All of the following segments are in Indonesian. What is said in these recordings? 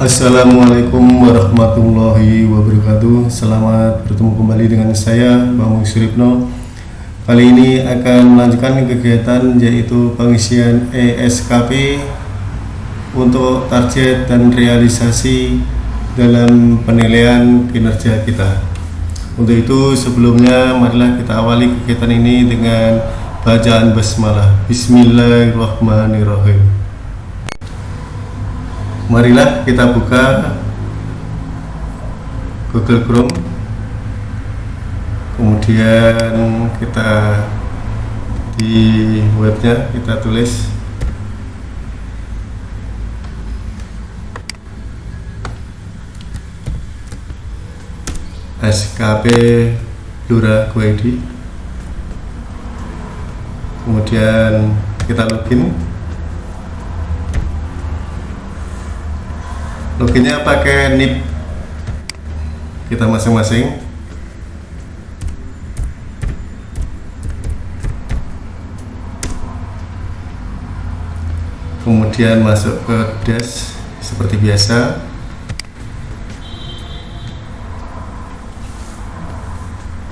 Assalamualaikum warahmatullahi wabarakatuh. Selamat bertemu kembali dengan saya Bang Suripno. Kali ini akan melanjutkan kegiatan yaitu pengisian ESKP Untuk target dan realisasi dalam penilaian kinerja kita. Untuk itu sebelumnya marilah kita awali kegiatan ini dengan bacaan basmalah. Bismillahirrahmanirrahim marilah kita buka Google Chrome. Kemudian kita di webnya kita tulis. SKP Lura Kuwaiti. Kemudian kita login loginnya pakai NIP. Kita masing-masing. Kemudian masuk ke dash seperti biasa.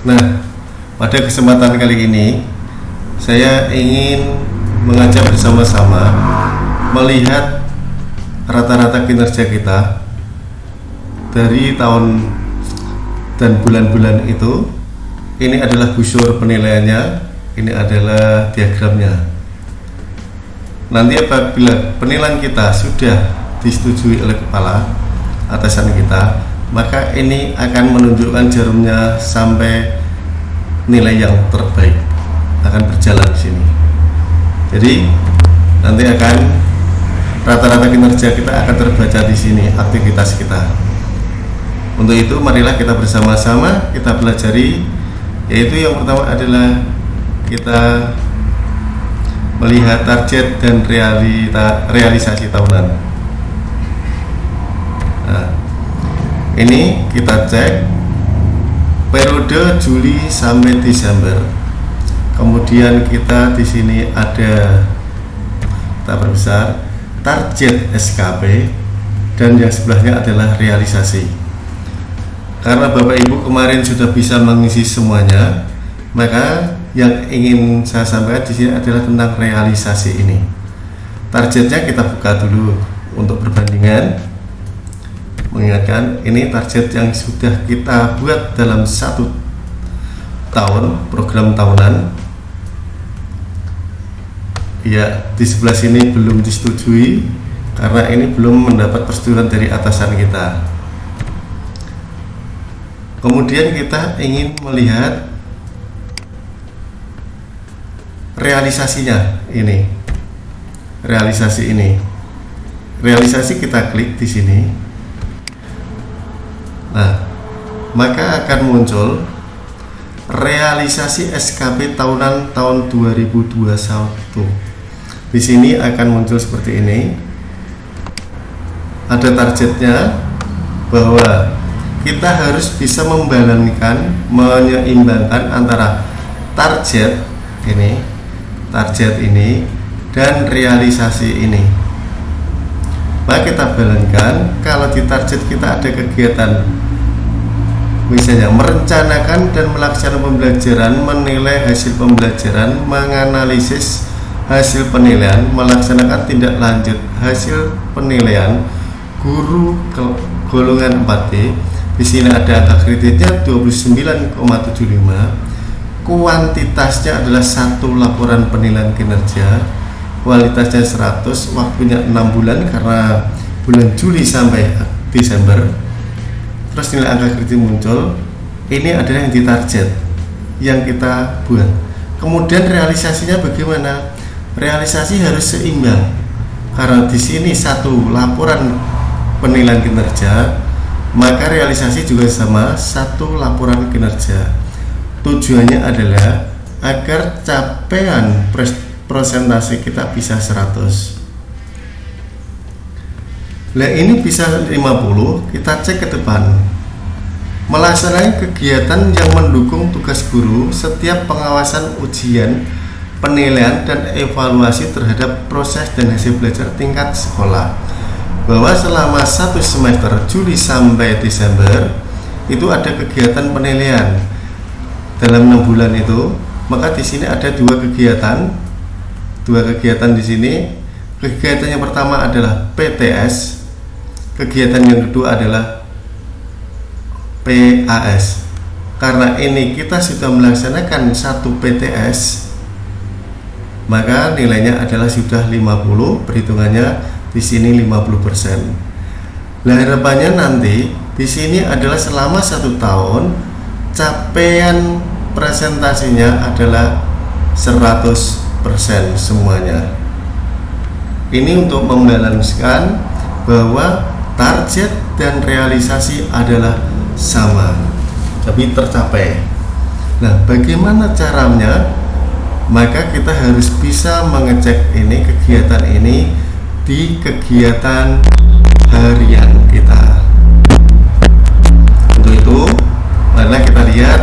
Nah pada kesempatan kali ini saya ingin mengajak bersama-sama melihat rata-rata kinerja kita dari tahun dan bulan-bulan itu ini adalah busur penilaiannya ini adalah diagramnya. Nanti apabila penilaian kita sudah disetujui oleh kepala atasan kita maka ini akan menunjukkan jarumnya sampai nilai yang terbaik. Akan berjalan di sini. Jadi nanti akan rata-rata kinerja kita akan terbaca di sini aktivitas kita. Untuk itu marilah kita bersama-sama kita pelajari yaitu yang pertama adalah kita melihat target dan realita, realisasi tahunan. Nah, ini kita cek periode Juli sampai Desember. Kemudian kita di sini ada kita perbesar target SKP dan yang sebelahnya adalah realisasi. Karena Bapak Ibu kemarin sudah bisa mengisi semuanya maka yang ingin saya sampaikan di sini adalah tentang realisasi ini. Targetnya kita buka dulu untuk perbandingan. Mengingatkan ini target yang sudah kita buat dalam satu tahun program tahunan ya di sebelah sini belum disetujui karena ini belum mendapat persetujuan dari atasan kita. Kemudian kita ingin melihat realisasinya ini. Realisasi ini. Realisasi kita klik di sini. Nah maka akan muncul realisasi SKP tahunan tahun 2021 di sini akan muncul seperti ini. Ada targetnya bahwa kita harus bisa membalankan menyeimbangkan antara target ini target ini dan realisasi ini. Maka kita balankan kalau di target kita ada kegiatan misalnya merencanakan dan melaksanakan pembelajaran menilai hasil pembelajaran menganalisis hasil penilaian melaksanakan tindak lanjut. Hasil penilaian guru golongan 4D di sini ada angka kreditnya 29,75 kuantitasnya adalah satu laporan penilaian kinerja. Kualitasnya 100 waktunya 6 bulan karena bulan Juli sampai Desember. Terus nilai angka kredit muncul. Ini adalah yang ditarget yang kita buat. Kemudian realisasinya bagaimana realisasi harus seimbang. Karena di sini satu laporan penilaian kinerja maka realisasi juga sama satu laporan kinerja. Tujuannya adalah agar capaian presentasi kita bisa 100 nah ini bisa 50 kita cek ke depan. Melaksanakan kegiatan yang mendukung tugas guru setiap pengawasan ujian penilaian dan evaluasi terhadap proses dan hasil belajar tingkat sekolah. Bahwa selama satu semester Juli sampai Desember itu ada kegiatan penilaian. Dalam enam bulan itu maka di sini ada dua kegiatan. Dua kegiatan di sini. Kegiatan yang pertama adalah PTS kegiatan yang kedua adalah PAS karena ini kita sudah melaksanakan satu PTS maka nilainya adalah sudah 50 perhitungannya di sini 50%. Nah, harapannya nanti di sini adalah selama satu tahun capaian presentasinya adalah 100% semuanya. Ini untuk membalanskan bahwa target dan realisasi adalah sama, tapi tercapai. Nah, bagaimana caranya? Maka kita harus bisa mengecek ini kegiatan ini di kegiatan harian kita. Untuk itu marilah kita lihat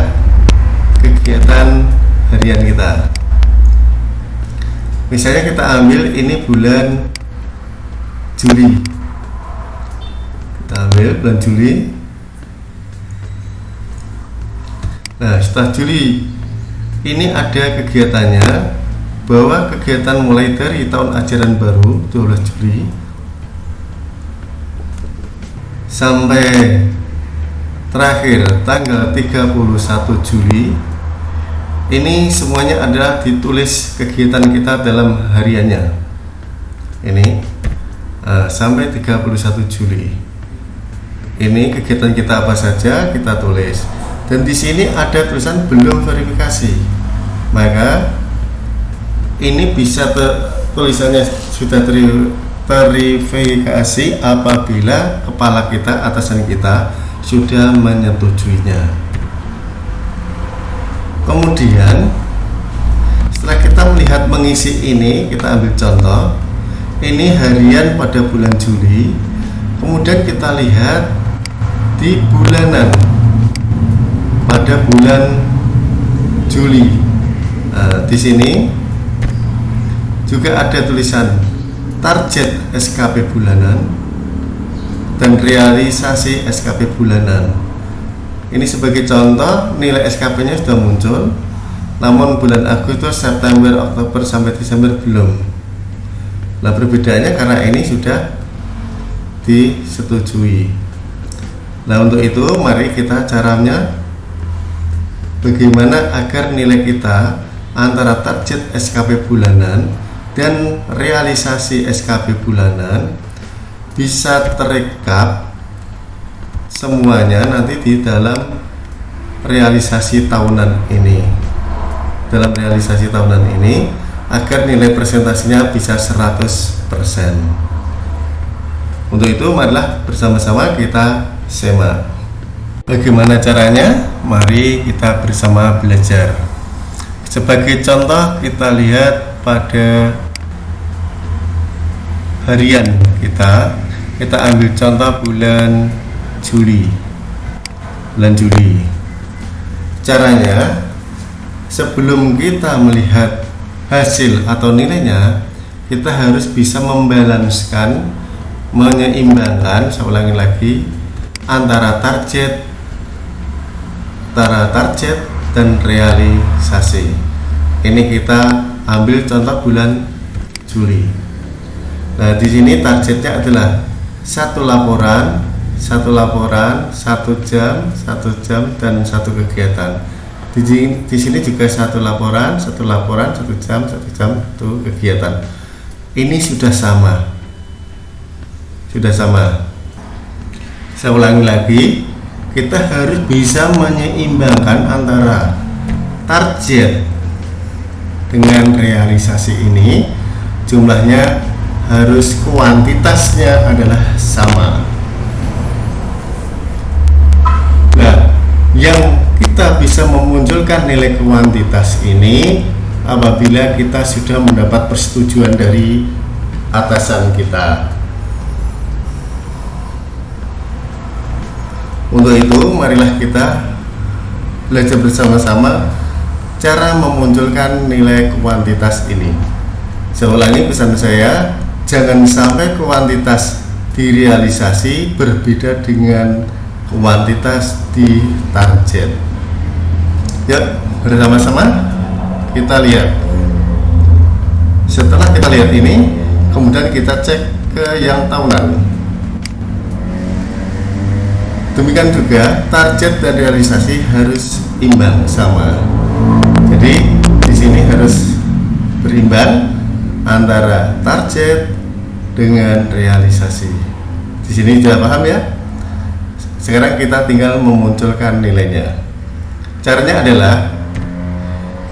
kegiatan harian kita. Misalnya kita ambil ini bulan Juli. Kita ambil bulan Juli. Nah setelah Juli ini ada kegiatannya bahwa kegiatan mulai dari tahun ajaran baru 12 Juli sampai terakhir tanggal 31 Juli ini semuanya adalah ditulis kegiatan kita dalam hariannya. Ini uh, sampai 31 Juli. Ini kegiatan kita apa saja kita tulis. Dan di sini ada tulisan belum verifikasi maka ini bisa ter, tulisannya sudah ter, terverifikasi apabila kepala kita atasan kita sudah menyetujuinya kemudian setelah kita melihat mengisi ini kita ambil contoh. Ini harian pada bulan Juli. Kemudian kita lihat di bulanan pada bulan Juli nah, di sini juga ada tulisan target SKP bulanan dan realisasi SKP bulanan. Ini sebagai contoh nilai SKP nya sudah muncul namun bulan Agustus, September, Oktober sampai Desember belum. Nah perbedaannya karena ini sudah disetujui. Nah untuk itu mari kita caranya bagaimana agar nilai kita antara target SKP bulanan dan realisasi SKP bulanan bisa terekap semuanya nanti di dalam realisasi tahunan ini. Dalam realisasi tahunan ini agar nilai presentasinya bisa 100% untuk itu marilah bersama-sama kita semak. Bagaimana caranya? Mari kita bersama belajar sebagai contoh kita lihat pada harian kita kita ambil contoh bulan Juli. Bulan Juli. Caranya sebelum kita melihat hasil atau nilainya kita harus bisa membalanskan menyeimbangkan saya ulangi lagi antara target antara target dan realisasi ini kita ambil contoh bulan Juli Nah, di sini targetnya adalah satu laporan, satu laporan, satu jam, satu jam, dan satu kegiatan. Di, di sini juga satu laporan, satu laporan, satu jam, satu jam, satu kegiatan. Ini sudah sama, sudah sama. Saya ulangi lagi, kita harus bisa menyeimbangkan antara target dengan realisasi ini. Jumlahnya harus kuantitasnya adalah sama. Nah yang kita bisa memunculkan nilai kuantitas ini apabila kita sudah mendapat persetujuan dari atasan kita untuk itu marilah kita belajar bersama-sama cara memunculkan nilai kuantitas ini. Saya ulangi pesan saya jangan sampai kuantitas direalisasi berbeda dengan kuantitas di target. Yuk bersama-sama kita lihat. Setelah kita lihat ini kemudian kita cek ke yang tahunan demikian juga target dan realisasi harus imbang sama. Jadi di sini harus berimbang antara target dengan realisasi. Di sini sudah paham ya? Sekarang kita tinggal memunculkan nilainya. Caranya adalah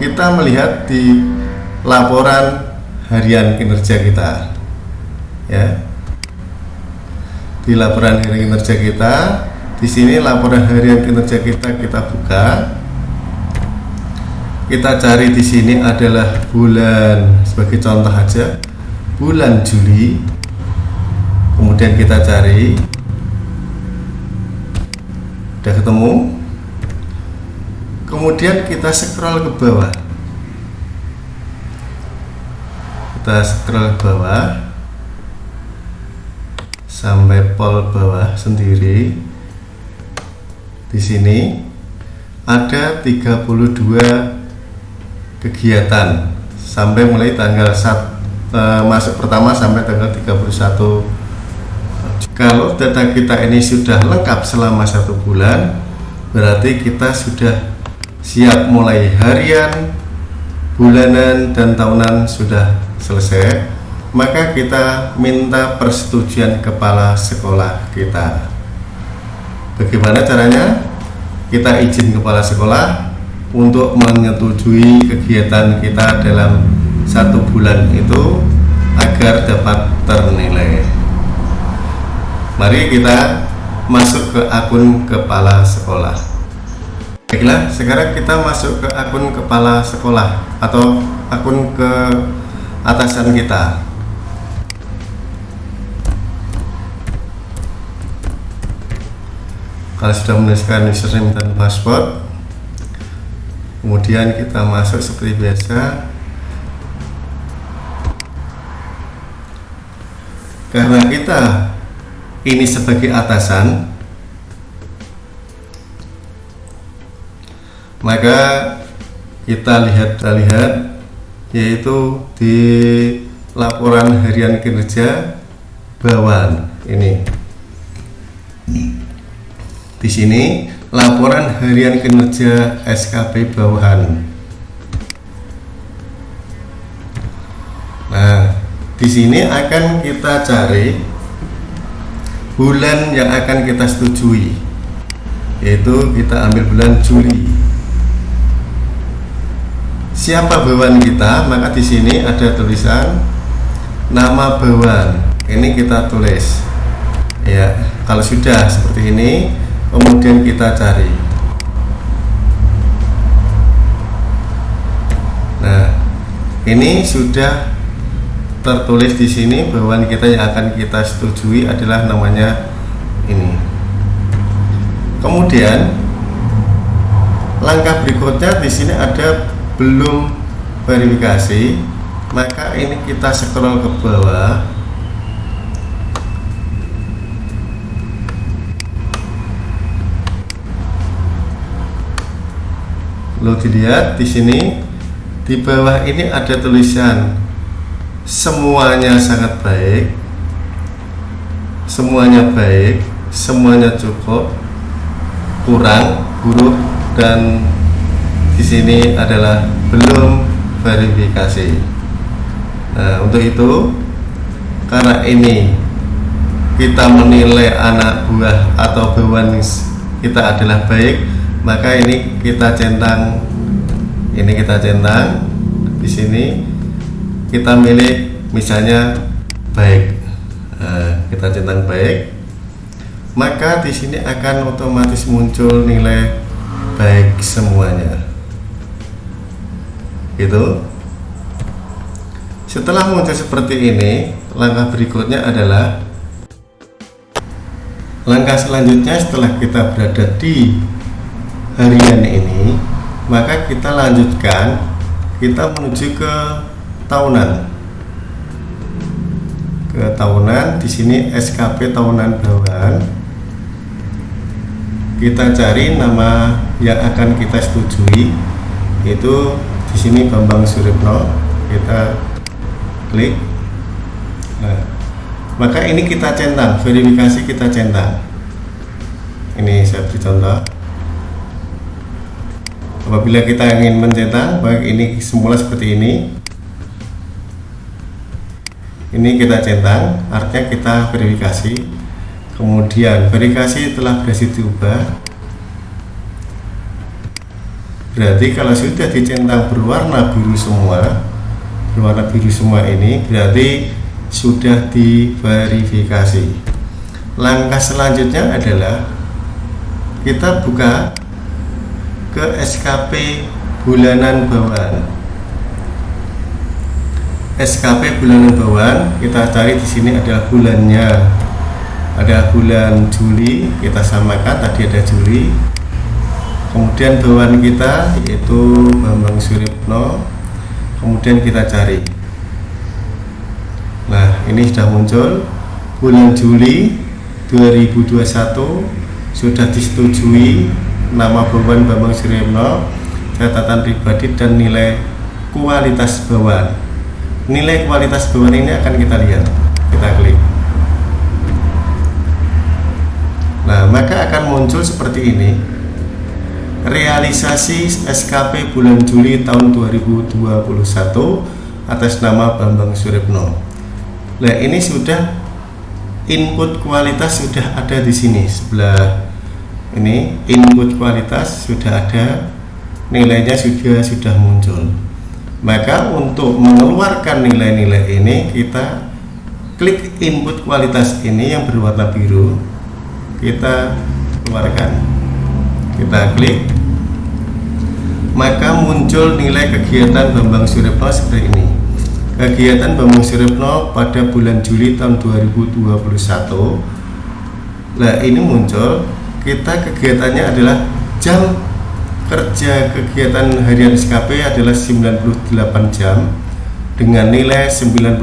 kita melihat di laporan harian kinerja kita ya. Di laporan harian kinerja kita di sini laporan harian kinerja kita kita buka. Kita cari di sini adalah bulan sebagai contoh aja bulan Juli. Kemudian kita cari udah ketemu. Kemudian kita scroll ke bawah. Kita scroll ke bawah sampai pol bawah sendiri di sini ada 32 kegiatan sampai mulai tanggal 1 eh, masuk pertama sampai tanggal 31 kalau data kita ini sudah lengkap selama satu bulan berarti kita sudah siap mulai harian bulanan dan tahunan sudah selesai. Maka kita minta persetujuan kepala sekolah kita Bagaimana caranya? Kita izin kepala sekolah untuk menyetujui kegiatan kita dalam satu bulan itu agar dapat ternilai. Mari kita masuk ke akun kepala sekolah. Baiklah, sekarang kita masuk ke akun kepala sekolah atau akun ke atasan kita. Kalau sudah menuliskan username dan password kemudian kita masuk seperti biasa. Karena kita ini sebagai atasan maka kita lihat kita lihat yaitu di laporan harian kinerja bawahan ini di sini laporan harian kinerja SKP bawahan. Nah, di sini akan kita cari bulan yang akan kita setujui, yaitu kita ambil bulan Juli. Siapa bawahan kita? Maka di sini ada tulisan nama bawahan. Ini kita tulis. Ya, kalau sudah seperti ini, kemudian kita cari. Nah ini sudah tertulis di sini bahwa kita yang akan kita setujui adalah namanya ini. Kemudian langkah berikutnya di sini ada belum verifikasi maka ini kita scroll ke bawah lo dilihat di sini di bawah ini ada tulisan semuanya sangat baik semuanya baik semuanya cukup kurang buruk dan di sini adalah belum verifikasi. Nah untuk itu karena ini kita menilai anak buah atau bawahan kita adalah baik maka ini kita centang ini kita centang di sini kita milih misalnya baik. Nah, kita centang baik maka di sini akan otomatis muncul nilai baik semuanya. Gitu. Setelah muncul seperti ini langkah berikutnya adalah langkah selanjutnya setelah kita berada di harian ini maka kita lanjutkan kita menuju ke tahunan. Ke tahunan di sini SKP tahunan bawahan kita cari nama yang akan kita setujui itu di sini Bambang Suripno kita klik. Nah, maka ini kita centang verifikasi kita centang. Ini saya beri contoh apabila kita ingin mencetak baik ini semula seperti ini. Ini kita centang artinya kita verifikasi. Kemudian verifikasi telah berhasil diubah. Berarti kalau sudah dicentang berwarna biru semua berwarna biru semua ini berarti sudah diverifikasi. Langkah selanjutnya adalah kita buka ke SKP bulanan bawaan. SKP bulanan bawaan kita cari di sini adalah bulannya. Ada bulan Juli kita samakan. Tadi ada Juli. Kemudian bawaan kita yaitu Bambang Suripno kemudian kita cari. Nah ini sudah muncul. Bulan Juli 2021 sudah disetujui nama bawaan Bambang Suripno catatan pribadi dan nilai kualitas bawaan. Nilai kualitas bawaan ini akan kita lihat. Kita klik. Nah maka akan muncul seperti ini. Realisasi SKP bulan Juli tahun 2021 atas nama Bambang Suripno nah ini sudah input kualitas sudah ada di sini sebelah ini input kualitas sudah ada nilainya sudah sudah muncul. Maka untuk mengeluarkan nilai-nilai ini kita klik input kualitas ini yang berwarna biru kita keluarkan. Kita klik. Maka muncul nilai kegiatan Bambang Suripno seperti ini. Kegiatan Bambang Suripno pada bulan Juli tahun 2021 nah ini muncul kita kegiatannya adalah jam kerja kegiatan harian SKP adalah 98 jam dengan nilai 98%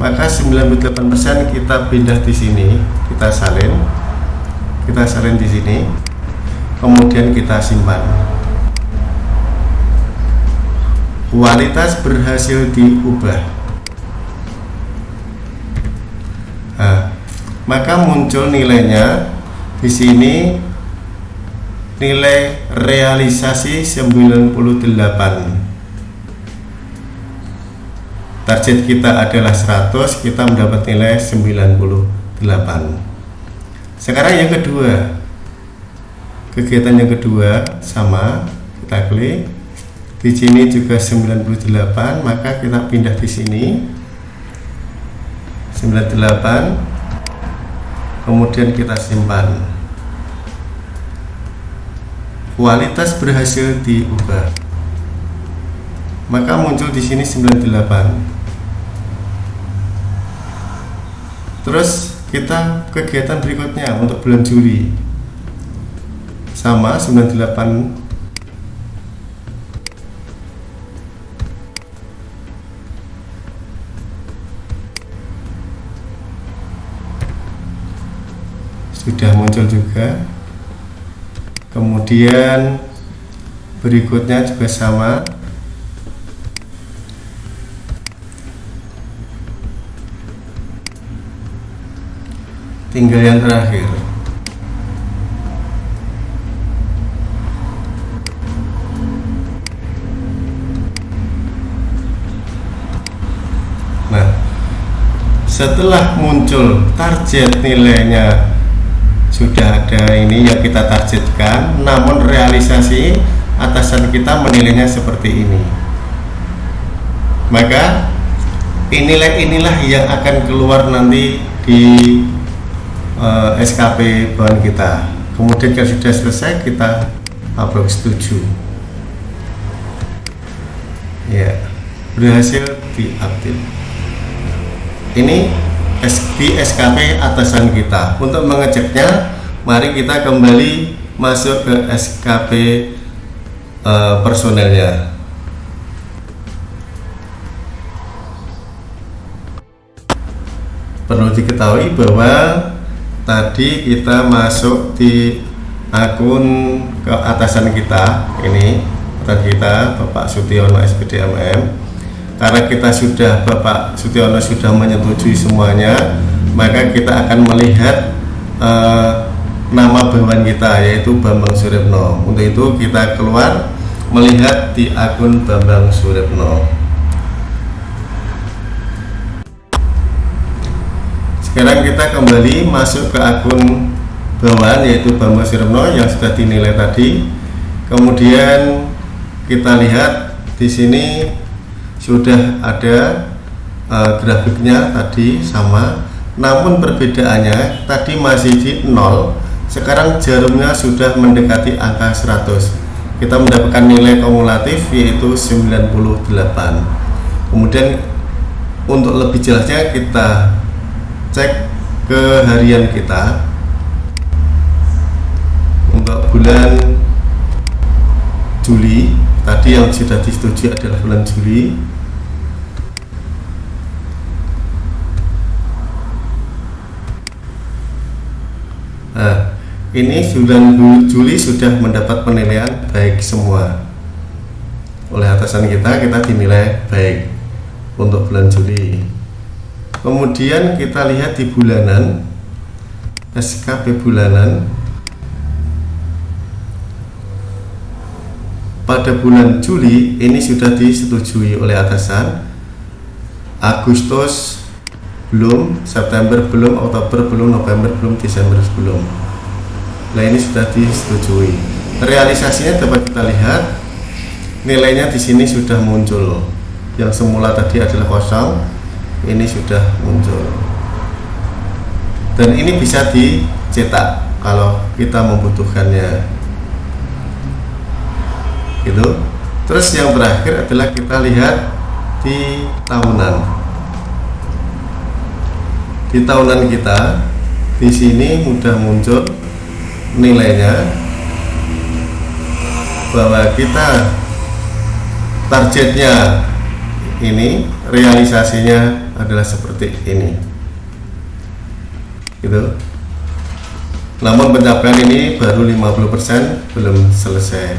maka 98% kita pindah di sini kita salin kita salin di sini kemudian kita simpan. Kualitas berhasil diubah. Nah, maka muncul nilainya di sini nilai realisasi 98 target kita adalah 100 kita mendapat nilai 98 sekarang yang kedua kegiatan yang kedua sama kita klik. Di sini juga 98 maka kita pindah di sini. 98 kemudian kita simpan kualitas berhasil diubah. Maka muncul di sini 98 terus kita kegiatan berikutnya untuk bulan Juli. Sama 98 sudah muncul juga kemudian berikutnya juga sama. Tinggal yang terakhir. Nah setelah muncul target nilainya sudah ada ini yang kita targetkan namun realisasi atasan kita menilainya seperti ini. Maka inilah inilah yang akan keluar nanti di uh, eh, SKP bahan kita. Kemudian kalau sudah selesai kita upload setuju. Ya berhasil diupdate. Ini di SKP atasan kita. Untuk mengeceknya mari kita kembali masuk ke SKP uh, eh, personelnya. Perlu diketahui bahwa tadi kita masuk di akun ke atasan kita ini. Atasan kita Bapak Sutiono SPDMM karena kita sudah Bapak Sutiono sudah menyetujui semuanya maka kita akan melihat uh, nama bawahan kita yaitu Bambang Suripno untuk itu kita keluar melihat di akun Bambang Suripno sekarang kita kembali masuk ke akun bawahan yaitu Bambang Siremno yang sudah dinilai tadi. Kemudian kita lihat di sini sudah ada uh, grafiknya tadi sama namun perbedaannya tadi masih di 0 sekarang jarumnya sudah mendekati angka 100 kita mendapatkan nilai kumulatif yaitu 98 kemudian untuk lebih jelasnya kita cek ke harian kita. Untuk bulan Juli tadi yang sudah disetujui adalah bulan Juli Nah, ini bulan Juli sudah mendapat penilaian baik semua. Oleh atasan kita kita dinilai baik untuk bulan Juli. Kemudian kita lihat di bulanan SKP bulanan. Pada bulan Juli ini sudah disetujui oleh atasan Agustus belum September belum Oktober belum November belum Desember belum. Nah ini sudah disetujui. Realisasinya dapat kita lihat nilainya di sini sudah muncul. Yang semula tadi adalah kosong ini sudah muncul. Dan ini bisa dicetak kalau kita membutuhkannya. Gitu. Terus yang terakhir adalah kita lihat di tahunan di tahunan kita di sini mudah muncul nilainya bahwa kita targetnya ini realisasinya adalah seperti ini. Gitu. Namun pencapaian ini baru 50% belum selesai.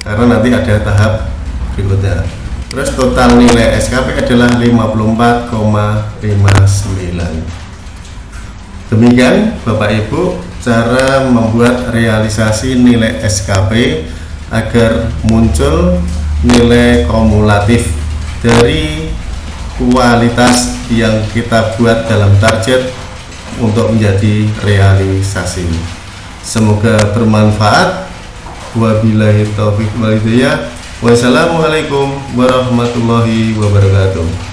Karena nanti ada tahap berikutnya terus total nilai SKP adalah 54,59 demikian Bapak Ibu cara membuat realisasi nilai SKP agar muncul nilai kumulatif dari kualitas yang kita buat dalam target untuk menjadi realisasi. Semoga bermanfaat. Wabillahi taufiq walhidayah. Wassalamualaikum warahmatullahi wabarakatuh.